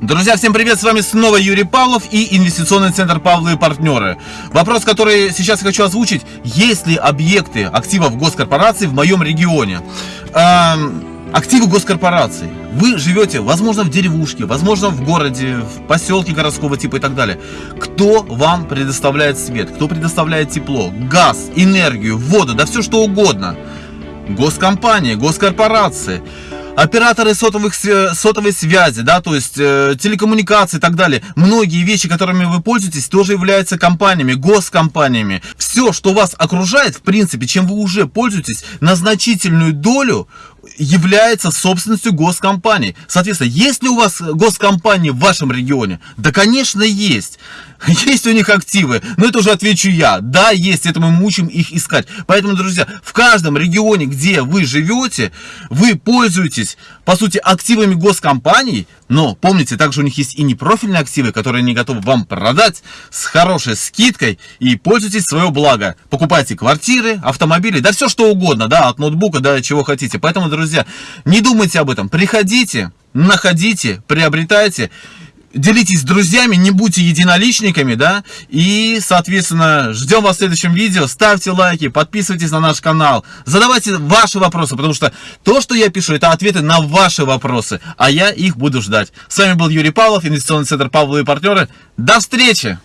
Друзья, всем привет, с вами снова Юрий Павлов и инвестиционный центр Павлы и партнеры. Вопрос, который сейчас хочу озвучить, есть ли объекты активов госкорпораций в моем регионе? Эм, активы госкорпораций. Вы живете, возможно, в деревушке, возможно, в городе, в поселке городского типа и так далее. Кто вам предоставляет свет, кто предоставляет тепло, газ, энергию, воду, да все что угодно. Госкомпании, госкорпорации операторы сотовых, сотовой связи, да, то есть э, телекоммуникации и так далее. Многие вещи, которыми вы пользуетесь, тоже являются компаниями, госкомпаниями. Все, что вас окружает, в принципе, чем вы уже пользуетесь, на значительную долю является собственностью госкомпаний. Соответственно, есть ли у вас госкомпании в вашем регионе? Да, конечно, есть. Есть у них активы, но это уже отвечу я. Да, есть, это мы мучим их искать. Поэтому, друзья, в каждом регионе, где вы живете, вы пользуетесь, по сути, активами госкомпаний, но помните, также у них есть и непрофильные активы, которые они готовы вам продать с хорошей скидкой и пользуйтесь свое благо. Покупайте квартиры, автомобили, да все что угодно, да, от ноутбука до чего хотите. Поэтому, друзья, не думайте об этом, приходите, находите, приобретайте. Делитесь с друзьями, не будьте единоличниками, да, и, соответственно, ждем вас в следующем видео, ставьте лайки, подписывайтесь на наш канал, задавайте ваши вопросы, потому что то, что я пишу, это ответы на ваши вопросы, а я их буду ждать. С вами был Юрий Павлов, инвестиционный центр Павловы и партнеры, до встречи!